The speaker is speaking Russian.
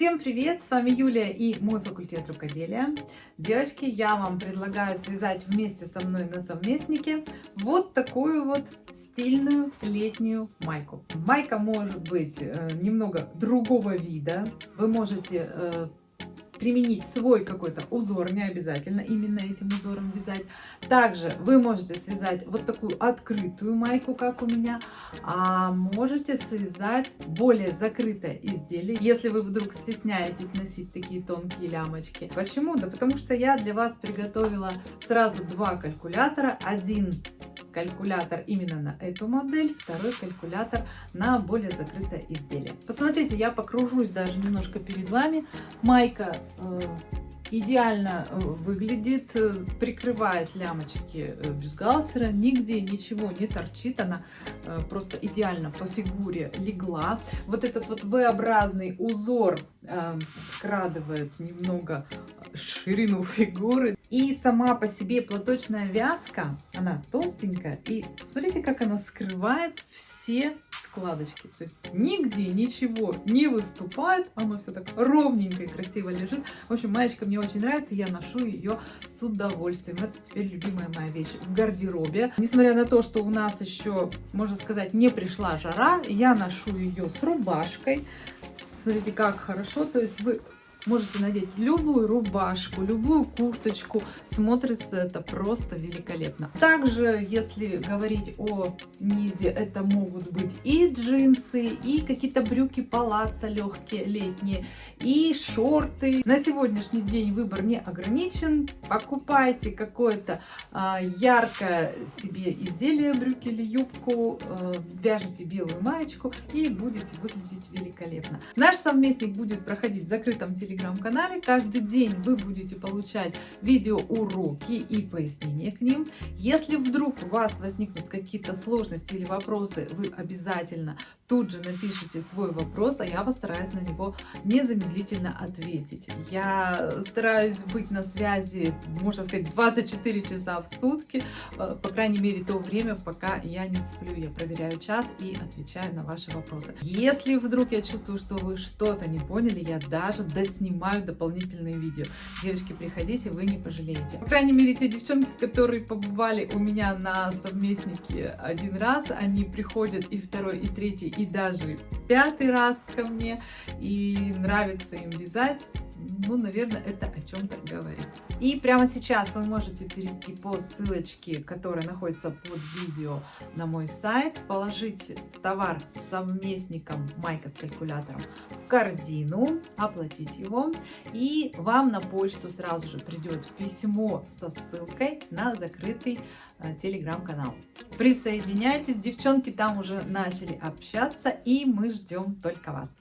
Всем привет! С вами Юлия и мой факультет рукоделия. Девочки, я вам предлагаю связать вместе со мной на совместнике вот такую вот стильную летнюю майку. Майка может быть э, немного другого вида. Вы можете э, применить свой какой-то узор, не обязательно именно этим узором вязать. Также вы можете связать вот такую открытую майку, как у меня, а можете связать более закрытое изделие, если вы вдруг стесняетесь носить такие тонкие лямочки. Почему? Да потому что я для вас приготовила сразу два калькулятора. Один калькулятор именно на эту модель, второй калькулятор на более закрытое изделие. Посмотрите, я покружусь даже немножко перед вами. Майка э, идеально э, выглядит, э, прикрывает лямочки бюстгальтера, нигде ничего не торчит, она просто идеально по фигуре легла. Вот этот вот V-образный узор скрадывает немного ширину фигуры. И сама по себе платочная вязка, она толстенькая. И смотрите, как она скрывает все складочки. То есть нигде ничего не выступает. Оно все так ровненько и красиво лежит. В общем, маечка мне очень нравится. Я ношу ее с удовольствием. Это теперь любимая моя вещь в гардеробе. Несмотря на то, что у нас еще, можно сказать, не пришла жара, я ношу ее с рубашкой. Смотрите, как хорошо. То есть вы Можете надеть любую рубашку, любую курточку. Смотрится это просто великолепно. Также, если говорить о низе, это могут быть и джинсы, и какие-то брюки палаца легкие, летние, и шорты. На сегодняшний день выбор не ограничен. Покупайте какое-то а, яркое себе изделие, брюки или юбку, а, вяжите белую маечку и будете выглядеть великолепно. Наш совместник будет проходить в закрытом телевизоре телеграм-канале. Каждый день вы будете получать видеоуроки и пояснения к ним. Если вдруг у вас возникнут какие-то сложности или вопросы, вы обязательно тут же напишите свой вопрос, а я постараюсь на него незамедлительно ответить. Я стараюсь быть на связи, можно сказать, 24 часа в сутки, э, по крайней мере, то время, пока я не сплю. Я проверяю чат и отвечаю на ваши вопросы. Если вдруг я чувствую, что вы что-то не поняли, я даже доснимаю дополнительные видео. Девочки, приходите, вы не пожалеете. По крайней мере, те девчонки, которые побывали у меня на совместнике один раз, они приходят и второй, и третий, и даже пятый раз ко мне, и нравится им вязать, ну, наверное, это о чем-то говорит. И прямо сейчас вы можете перейти по ссылочке, которая находится под видео на мой сайт, положить товар с совместником майка с калькулятором корзину, оплатить его, и вам на почту сразу же придет письмо со ссылкой на закрытый Э, телеграм-канал. Присоединяйтесь, девчонки там уже начали общаться, и мы ждем только вас.